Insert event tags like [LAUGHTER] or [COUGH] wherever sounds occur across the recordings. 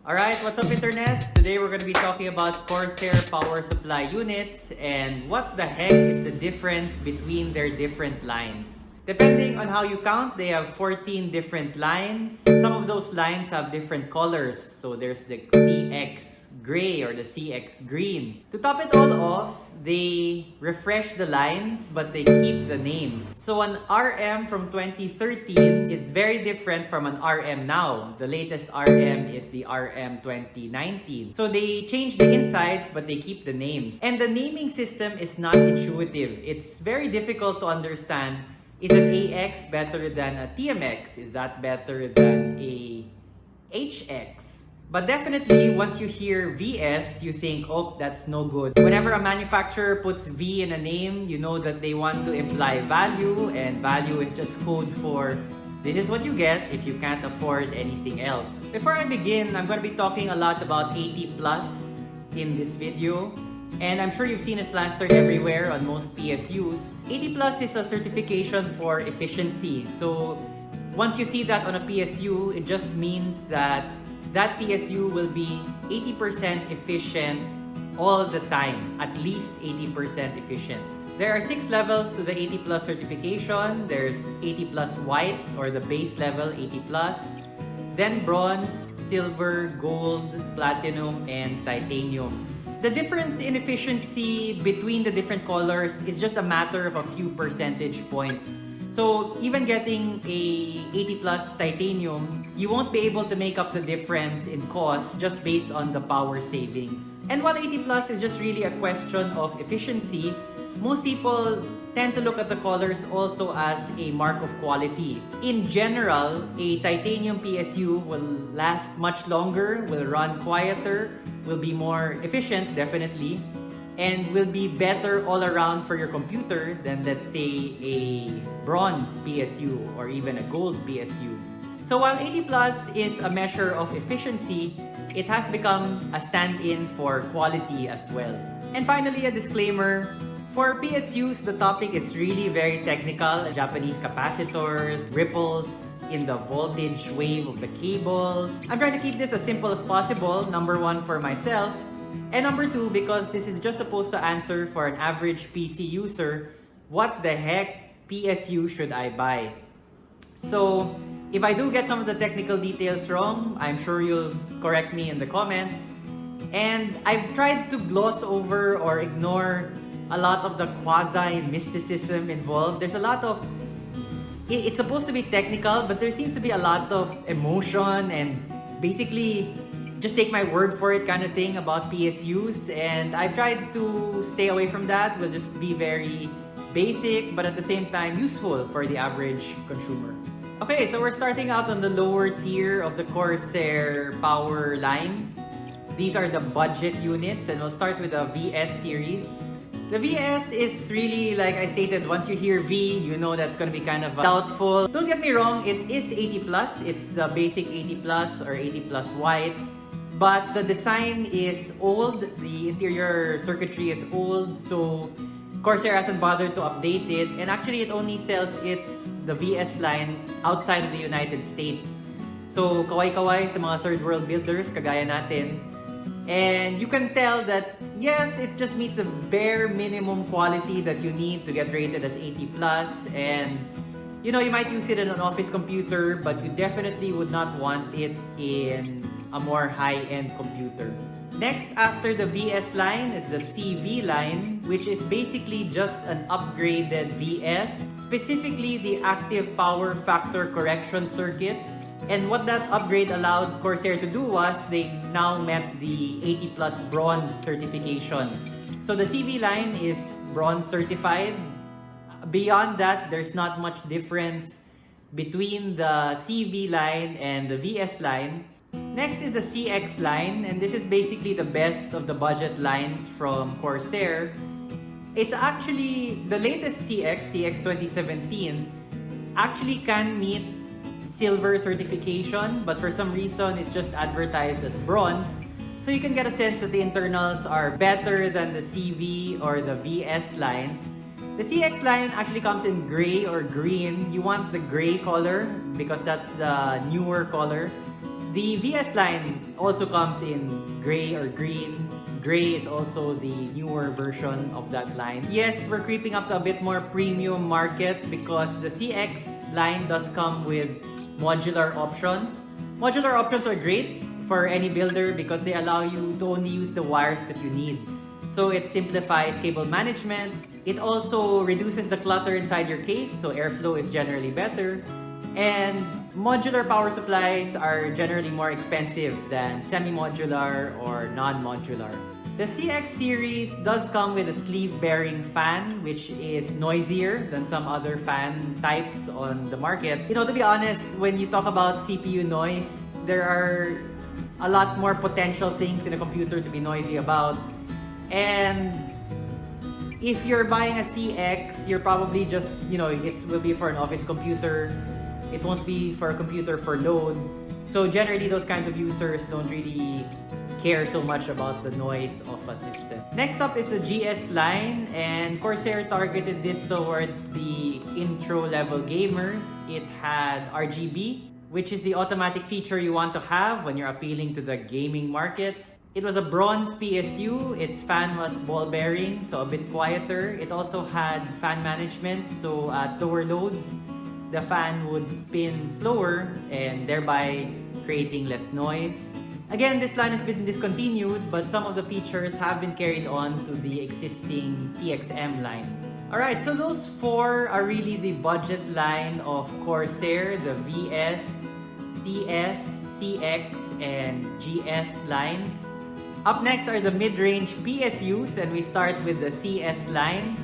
Alright, what's up internet? Today we're going to be talking about Corsair power supply units and what the heck is the difference between their different lines. Depending on how you count, they have 14 different lines. Some of those lines have different colors. So there's the CX gray or the CX green. To top it all off, they refresh the lines but they keep the names. So an RM from 2013 is very different from an RM now. The latest RM is the RM 2019. So they change the insides but they keep the names. And the naming system is not intuitive. It's very difficult to understand. Is an AX better than a TMX? Is that better than a HX? But definitely, once you hear VS, you think, oh, that's no good. Whenever a manufacturer puts V in a name, you know that they want to imply value, and value is just code for this is what you get if you can't afford anything else. Before I begin, I'm going to be talking a lot about 80 Plus in this video. And I'm sure you've seen it plastered everywhere on most PSUs. 80 Plus is a certification for efficiency. So once you see that on a PSU, it just means that that PSU will be 80% efficient all the time, at least 80% efficient. There are six levels to the 80 plus certification. There's 80 plus white or the base level 80 plus, then bronze, silver, gold, platinum, and titanium. The difference in efficiency between the different colors is just a matter of a few percentage points. So even getting a 80 plus titanium, you won't be able to make up the difference in cost just based on the power savings. And while 80 plus is just really a question of efficiency, most people tend to look at the colors also as a mark of quality. In general, a titanium PSU will last much longer, will run quieter, will be more efficient definitely, and will be better all around for your computer than let's say a bronze PSU or even a gold PSU. So while 80 Plus is a measure of efficiency, it has become a stand-in for quality as well. And finally, a disclaimer, for PSUs, the topic is really very technical. Japanese capacitors, ripples, in the voltage wave of the cables. I'm trying to keep this as simple as possible, number one for myself, and number two, because this is just supposed to answer for an average PC user, what the heck PSU should I buy? So, if I do get some of the technical details wrong, I'm sure you'll correct me in the comments. And I've tried to gloss over or ignore a lot of the quasi-mysticism involved. There's a lot of... It's supposed to be technical, but there seems to be a lot of emotion and basically just take my word for it kind of thing about PSUs and I've tried to stay away from that. We'll just be very basic but at the same time useful for the average consumer. Okay, so we're starting out on the lower tier of the Corsair power lines. These are the budget units and we'll start with the VS series. The VS is really, like I stated, once you hear V, you know that's going to be kind of doubtful. Don't get me wrong, it is 80 plus. It's the basic 80 plus or 80 plus white. But the design is old, the interior circuitry is old, so Corsair hasn't bothered to update it. And actually, it only sells it, the VS line, outside of the United States. So, kaway-kaway sa mga third world builders, kagaya natin. And you can tell that, yes, it just meets the bare minimum quality that you need to get rated as 80+. plus. And, you know, you might use it in an office computer, but you definitely would not want it in a more high-end computer. Next, after the VS line is the CV line, which is basically just an upgraded VS, specifically the active power factor correction circuit. And what that upgrade allowed Corsair to do was they now met the 80 plus bronze certification. So the CV line is bronze certified. Beyond that, there's not much difference between the CV line and the VS line. Next is the CX line, and this is basically the best of the budget lines from Corsair. It's actually the latest CX, CX 2017, actually can meet silver certification, but for some reason it's just advertised as bronze. So you can get a sense that the internals are better than the CV or the VS lines. The CX line actually comes in gray or green. You want the gray color because that's the newer color. The VS line also comes in gray or green. Gray is also the newer version of that line. Yes, we're creeping up to a bit more premium market because the CX line does come with modular options. Modular options are great for any builder because they allow you to only use the wires that you need. So it simplifies cable management. It also reduces the clutter inside your case, so airflow is generally better. And modular power supplies are generally more expensive than semi-modular or non-modular. The CX series does come with a sleeve bearing fan which is noisier than some other fan types on the market. You know, to be honest, when you talk about CPU noise, there are a lot more potential things in a computer to be noisy about. And if you're buying a CX, you're probably just, you know, it will be for an office computer it won't be for a computer for load. So generally, those kinds of users don't really care so much about the noise of a system. Next up is the GS line and Corsair targeted this towards the intro level gamers. It had RGB, which is the automatic feature you want to have when you're appealing to the gaming market. It was a bronze PSU, its fan was ball bearing, so a bit quieter. It also had fan management, so uh, at lower loads, the fan would spin slower and thereby creating less noise. Again, this line has been discontinued, but some of the features have been carried on to the existing TXM line. Alright, so those four are really the budget line of Corsair, the VS, CS, CX, and GS lines. Up next are the mid-range PSUs, and we start with the CS line.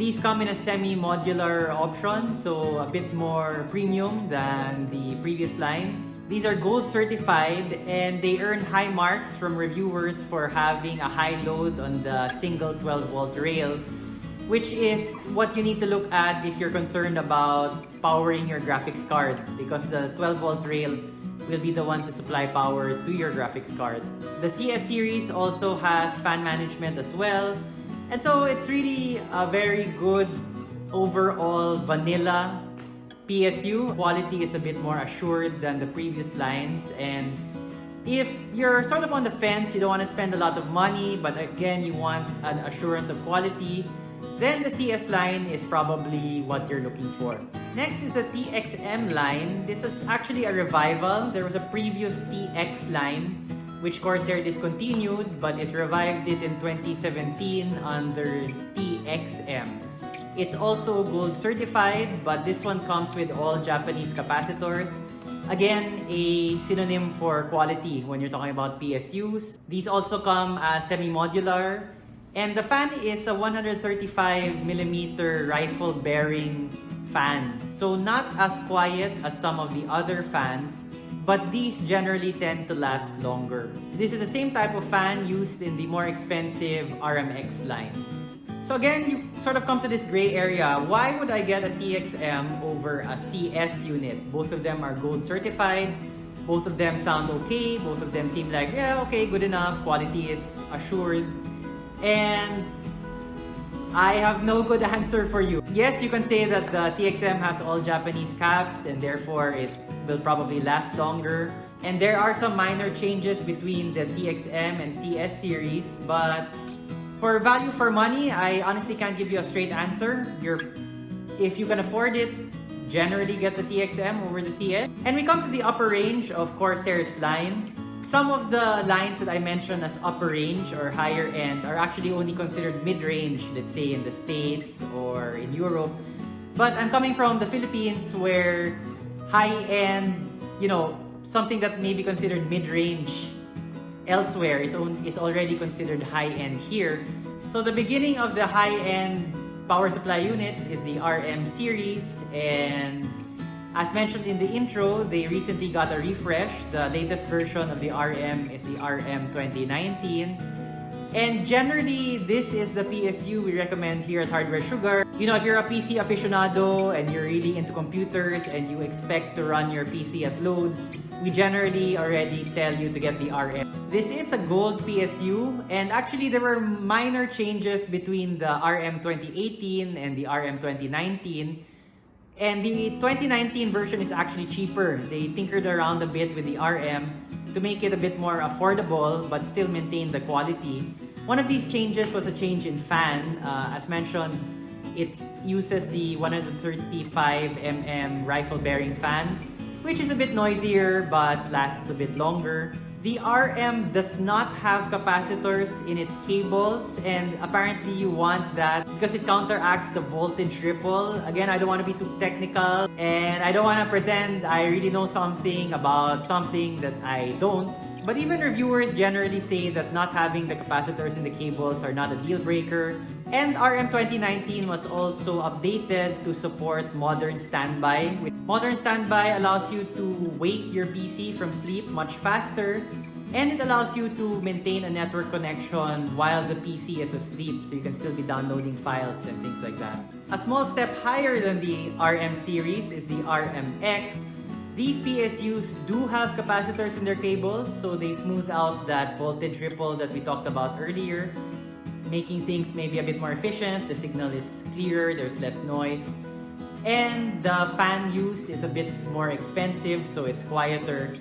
These come in a semi-modular option, so a bit more premium than the previous lines. These are gold certified and they earn high marks from reviewers for having a high load on the single 12 volt rail, which is what you need to look at if you're concerned about powering your graphics card because the 12 volt rail will be the one to supply power to your graphics card. The CS series also has fan management as well, and so it's really a very good overall vanilla PSU. Quality is a bit more assured than the previous lines and if you're sort of on the fence, you don't want to spend a lot of money, but again, you want an assurance of quality, then the CS line is probably what you're looking for. Next is the TXM line. This is actually a revival. There was a previous TX line which Corsair discontinued, but it revived it in 2017 under TXM. It's also gold certified, but this one comes with all Japanese capacitors. Again, a synonym for quality when you're talking about PSUs. These also come as semi-modular. And the fan is a 135mm rifle bearing fan. So not as quiet as some of the other fans, but these generally tend to last longer. This is the same type of fan used in the more expensive RMX line. So again, you sort of come to this gray area. Why would I get a TXM over a CS unit? Both of them are gold certified. Both of them sound okay. Both of them seem like, yeah, okay, good enough. Quality is assured. And I have no good [LAUGHS] answer for you. Yes, you can say that the TXM has all Japanese caps and therefore it will probably last longer. And there are some minor changes between the TXM and CS series, but for value for money, I honestly can't give you a straight answer. You're, if you can afford it, generally get the TXM over the CS. And we come to the upper range of Corsair's lines. Some of the lines that I mentioned as upper range or higher end are actually only considered mid-range, let's say in the States or in Europe. But I'm coming from the Philippines where high-end, you know, something that may be considered mid-range elsewhere is, is already considered high-end here. So the beginning of the high-end power supply unit is the RM series and as mentioned in the intro, they recently got a refresh. The latest version of the RM is the RM 2019. And generally, this is the PSU we recommend here at Hardware Sugar. You know, if you're a PC aficionado and you're really into computers and you expect to run your PC at load, we generally already tell you to get the RM. This is a gold PSU and actually there were minor changes between the RM 2018 and the RM 2019 And the 2019 version is actually cheaper. They tinkered around a bit with the RM to make it a bit more affordable but still maintain the quality. One of these changes was a change in fan. Uh, as mentioned, it uses the 135mm rifle bearing fan, which is a bit noisier but lasts a bit longer. The RM does not have capacitors in its cables and apparently you want that because it counteracts the voltage ripple. Again, I don't want to be too technical and I don't want to pretend I really know something about something that I don't. But even reviewers generally say that not having the capacitors in the cables are not a deal breaker. And RM 2019 was also updated to support modern standby. Modern standby allows you to wake your PC from sleep much faster and it allows you to maintain a network connection while the PC is asleep so you can still be downloading files and things like that. A small step higher than the RM series is the RMX these PSUs do have capacitors in their cables, so they smooth out that voltage ripple that we talked about earlier, making things maybe a bit more efficient. The signal is clearer, there's less noise. And the fan used is a bit more expensive, so it's quieter.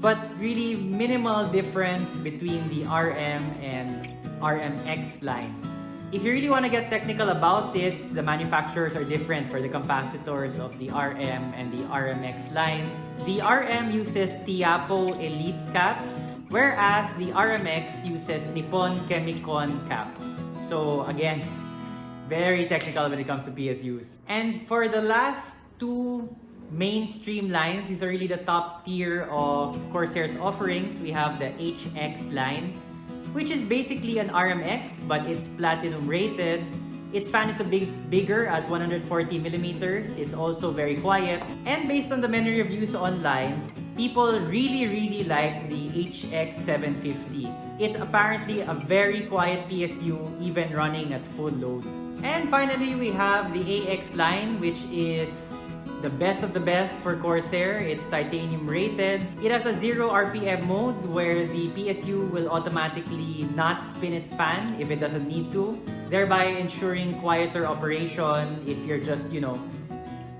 But really minimal difference between the RM and RMX lines. If you really want to get technical about it, the manufacturers are different for the capacitors of the RM and the RMX lines. The RM uses Teapo Elite caps, whereas the RMX uses Nippon Chemicon caps. So again, very technical when it comes to PSUs. And for the last two mainstream lines, these are really the top tier of Corsair's offerings. We have the HX line, which is basically an RMX, but it's platinum rated. Its fan is a bit bigger at 140 millimeters. It's also very quiet. And based on the many reviews online, people really, really like the HX750. It's apparently a very quiet PSU, even running at full load. And finally, we have the AX line, which is the best of the best for Corsair. It's titanium rated. It has a 0 RPM mode where the PSU will automatically not spin its fan if it doesn't need to, thereby ensuring quieter operation if you're just, you know,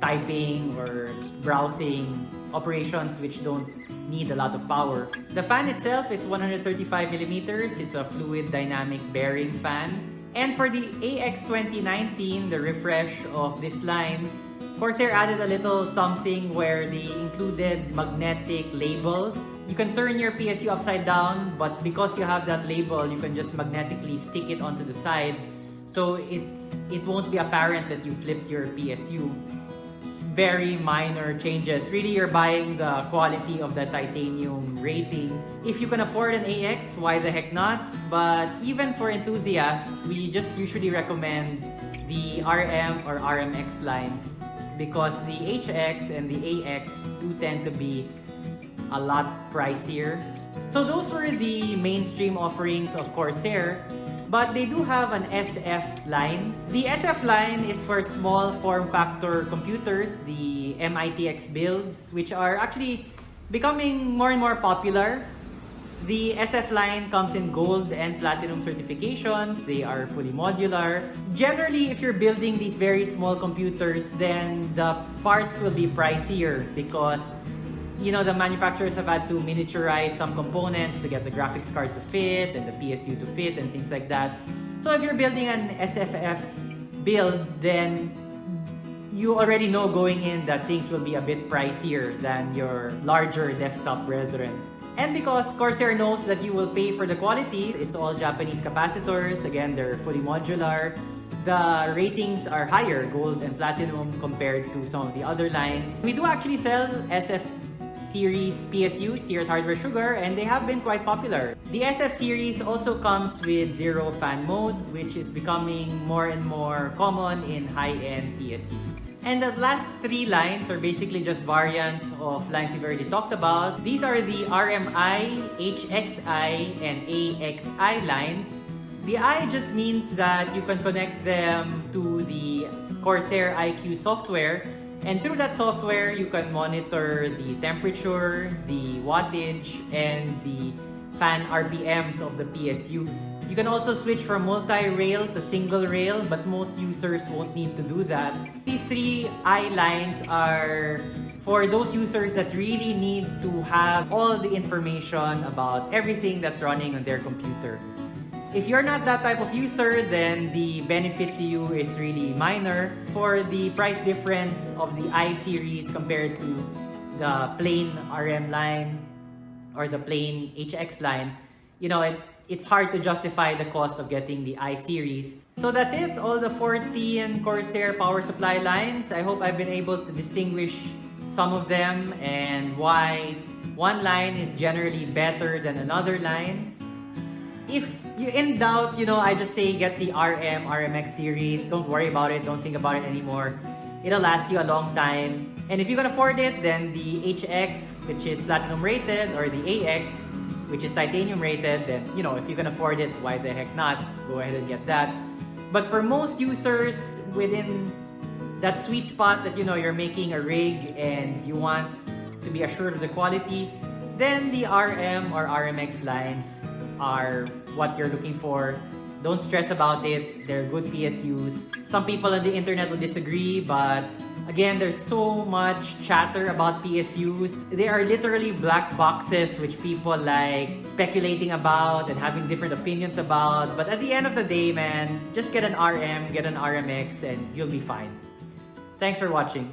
typing or browsing operations which don't need a lot of power. The fan itself is 135 millimeters. It's a fluid dynamic bearing fan. And for the AX 2019, the refresh of this line, Corsair added a little something where they included magnetic labels. You can turn your PSU upside down, but because you have that label, you can just magnetically stick it onto the side. So it's it won't be apparent that you flipped your PSU. Very minor changes. Really, you're buying the quality of the titanium rating. If you can afford an AX, why the heck not? But even for enthusiasts, we just usually recommend the RM or RMX lines because the HX and the AX do tend to be a lot pricier. So those were the mainstream offerings of Corsair, but they do have an SF line. The SF line is for small form factor computers, the MITX builds, which are actually becoming more and more popular. The SF line comes in gold and platinum certifications. They are fully modular. Generally, if you're building these very small computers, then the parts will be pricier because you know, the manufacturers have had to miniaturize some components to get the graphics card to fit and the PSU to fit and things like that. So if you're building an SFF build, then you already know going in that things will be a bit pricier than your larger desktop brethren. And because Corsair knows that you will pay for the quality, it's all Japanese capacitors. Again, they're fully modular. The ratings are higher, gold and platinum, compared to some of the other lines. We do actually sell SF series PSUs here at Hardware Sugar and they have been quite popular. The SF series also comes with zero fan mode which is becoming more and more common in high-end PSUs. And the last three lines are basically just variants of lines we've already talked about. These are the RMI, HXI, and AXI lines. The I just means that you can connect them to the Corsair iCUE software and through that software, you can monitor the temperature, the wattage, and the fan RPMs of the PSUs. You can also switch from multi-rail to single rail, but most users won't need to do that. These three I lines are for those users that really need to have all the information about everything that's running on their computer. If you're not that type of user, then the benefit to you is really minor. For the price difference of the i series compared to the plain RM line or the plain HX line, you know, it, it's hard to justify the cost of getting the i series. So that's it, all the 14 Corsair power supply lines. I hope I've been able to distinguish some of them and why one line is generally better than another line. If you in doubt, you know, I just say get the RM, RMX series. Don't worry about it. Don't think about it anymore. It'll last you a long time. And if you can afford it, then the HX, which is platinum rated, or the AX, which is titanium rated, then, you know, if you can afford it, why the heck not? Go ahead and get that. But for most users within that sweet spot that you know you're making a rig and you want to be assured of the quality, then the RM or RMX lines are what you're looking for. Don't stress about it. They're good PSUs. Some people on the internet will disagree, but again, there's so much chatter about PSUs. They are literally black boxes which people like speculating about and having different opinions about. But at the end of the day, man, just get an RM, get an RMX, and you'll be fine. Thanks for watching.